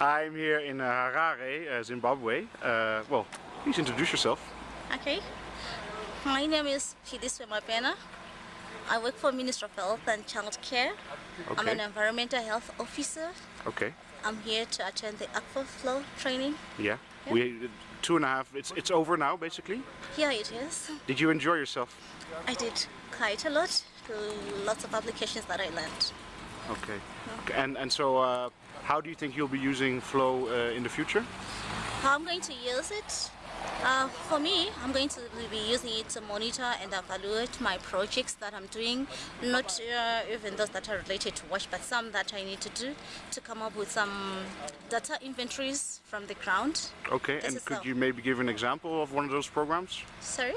I'm here in uh, Harare, uh, Zimbabwe. Uh, well, please introduce yourself. Okay. My name is Phyllis Mapena. I work for Ministry of Health and Child Care. Okay. I'm an environmental health officer. Okay. I'm here to attend the Akvo Flow training. Yeah. Yeah. We two and a half. It's it's over now, basically. Yeah, it is. Did you enjoy yourself? I did quite a lot. Lots of applications that I learned. Okay. And and so, uh, how do you think you'll be using Flow uh, in the future? How I'm going to use it? Uh, for me, I'm going to be using it to monitor and evaluate my projects that I'm doing, not uh, even those that are related to WASH, but some that I need to do to come up with some data inventories from the ground. Okay. This and could you maybe give an example of one of those programs? Sorry?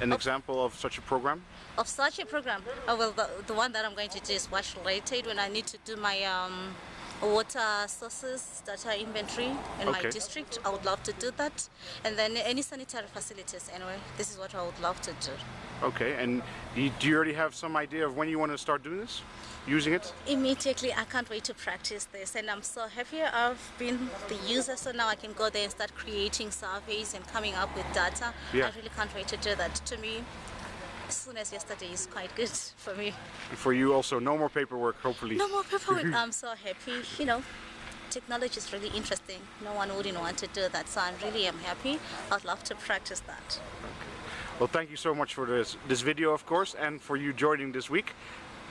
An Of- example of such a program? Of such a program, oh, well, the, the one that I'm going to do is WASH related when I need to do my um, water sources data inventory in my district. I would love to do that. And then any sanitary facilities, anyway, this is what I would love to do. Okay. And do you, do you already have some idea of when you want to start doing this? Using it? Immediately, I can't wait to practice this, and I'm so happy I've been the user, so now I can go there and start creating surveys and coming up with data. Yeah. I really can't wait to do that. To me, as soon as yesterday is quite good for me. And for you also, no more paperwork, hopefully. No more paperwork. I'm so happy. You know, technology is really interesting. No one wouldn't want to do that, so I really am happy. I'd love to practice that. Well, thank you so much for this this video, of course, and for you joining this week.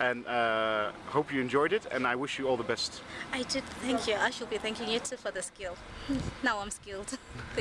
And uh, hope you enjoyed it, and I wish you all the best. I did. Thank you. I should be thanking you too for the skill. Now I'm skilled.